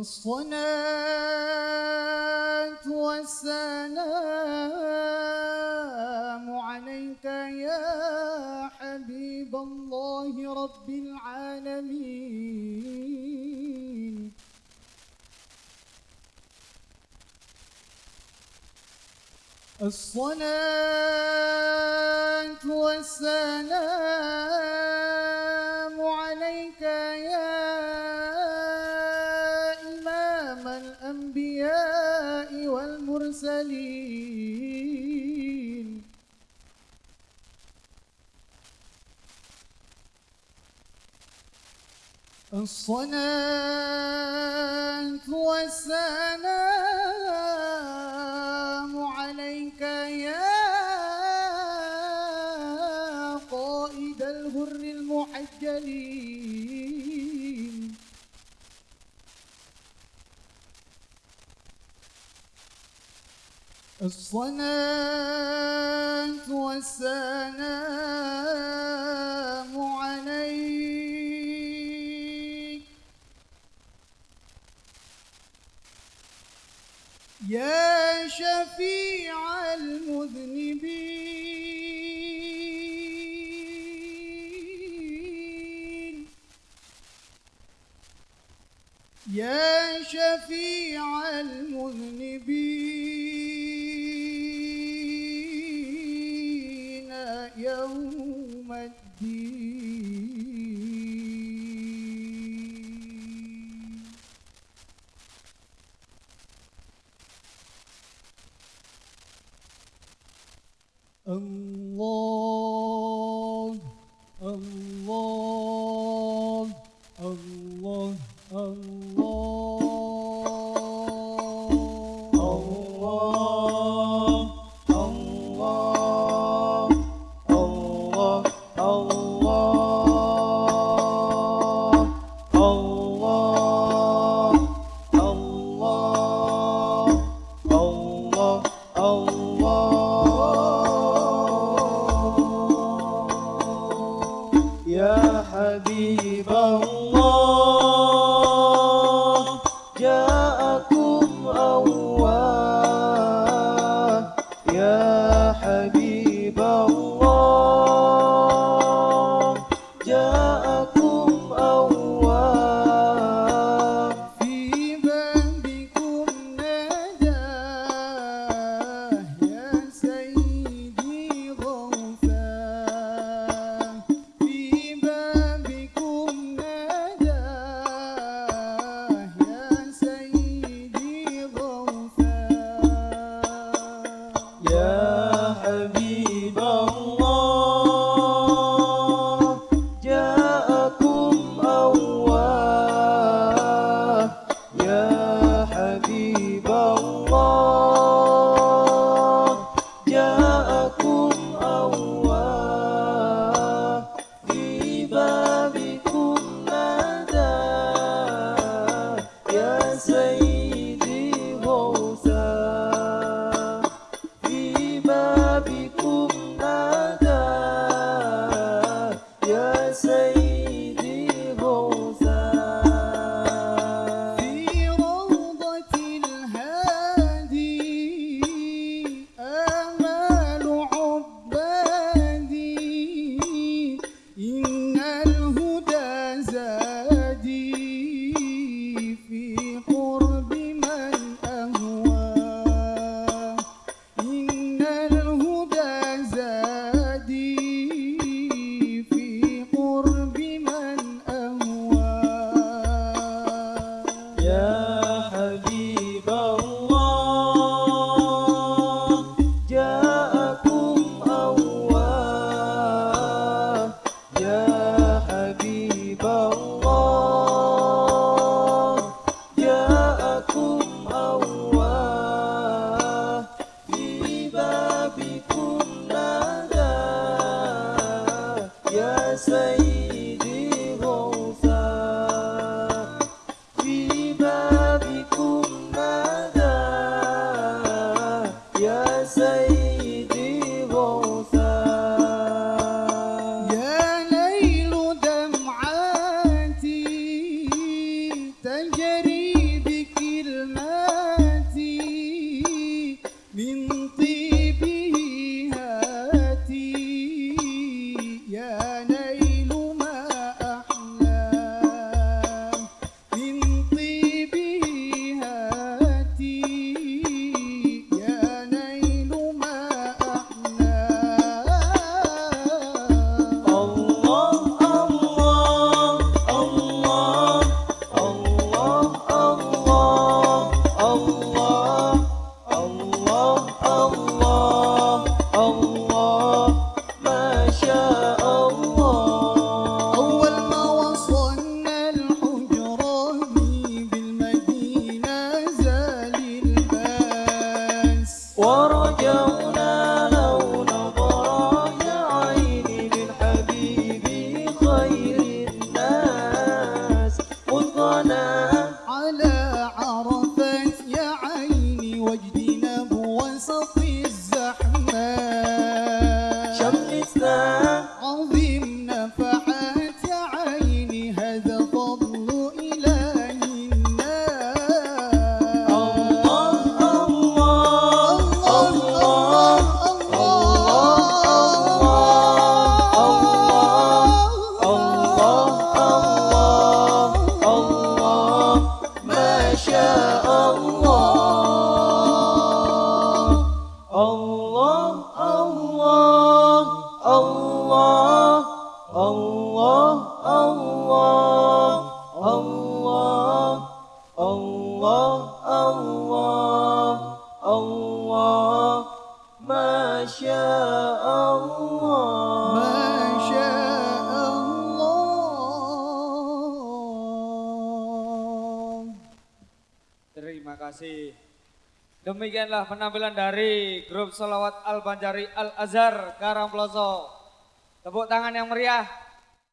الصلاة والسلام عليك يا حبيب الله رب العالمين. الصلاة والسلام والمرسلين الصلاة والسلام الصلاة والسلام عليك. يا شفيع المذنبين. يا شفيع المذنبين. يوم الدين الله الله حبيب الله جاءكم أواه يا حبيب الله جاءكم Yeah. Terima kasih. Demikianlah penampilan dari grup Salawat Al-Banjari Al-Azhar Karangploso. Tepuk tangan yang meriah.